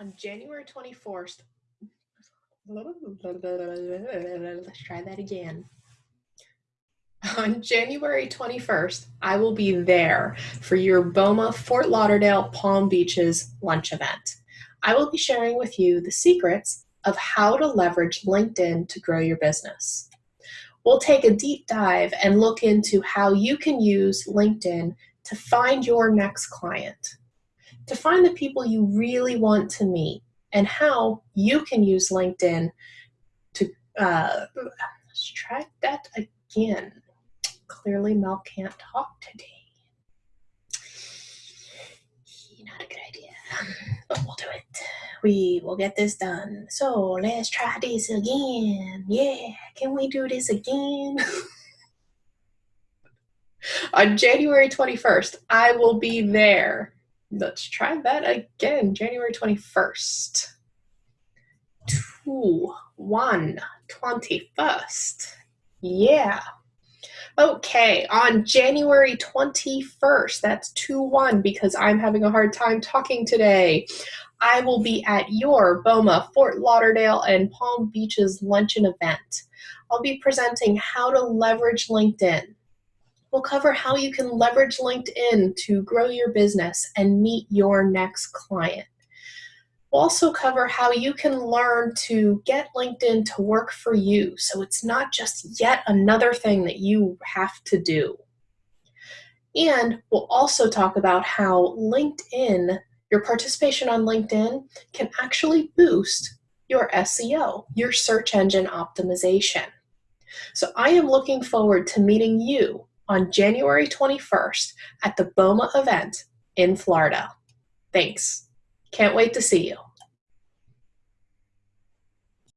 on January 24th, let's try that again. On January 21st, I will be there for your BOMA Fort Lauderdale Palm Beaches lunch event. I will be sharing with you the secrets of how to leverage LinkedIn to grow your business. We'll take a deep dive and look into how you can use LinkedIn to find your next client to find the people you really want to meet and how you can use LinkedIn to, uh, let's try that again. Clearly Mel can't talk today. Not a good idea, but we'll do it. We will get this done. So let's try this again. Yeah, can we do this again? On January 21st, I will be there Let's try that again. January 21st. Two, one, 21st. Yeah. Okay, on January 21st, that's 2 1 because I'm having a hard time talking today. I will be at your BOMA Fort Lauderdale and Palm Beaches luncheon event. I'll be presenting how to leverage LinkedIn We'll cover how you can leverage LinkedIn to grow your business and meet your next client. We'll also cover how you can learn to get LinkedIn to work for you so it's not just yet another thing that you have to do. And we'll also talk about how LinkedIn, your participation on LinkedIn, can actually boost your SEO, your search engine optimization. So I am looking forward to meeting you on January 21st at the BOMA event in Florida. Thanks. Can't wait to see you.